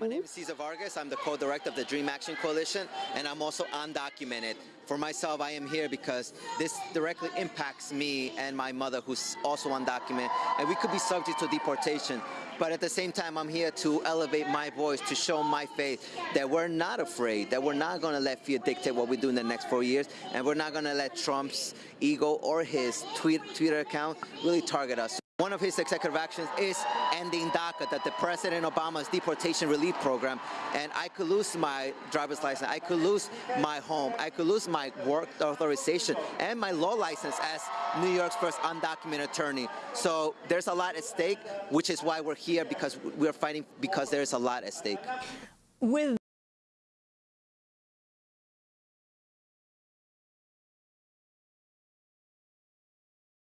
My name is Cesar Vargas. I'm the co-director of the Dream Action Coalition, and I'm also undocumented. For myself, I am here because this directly impacts me and my mother, who's also undocumented, and we could be subject to deportation. But at the same time, I'm here to elevate my voice, to show my faith that we're not afraid, that we're not going to let fear dictate what we do in the next four years, and we're not going to let Trump's ego or his tweet, Twitter account really target us. One of his executive actions is ending DACA, that the President Obama's deportation relief program, and I could lose my driver's license, I could lose my home, I could lose my work authorization, and my law license as New York's first undocumented attorney. So there's a lot at stake, which is why we're here, because we're fighting because there's a lot at stake. With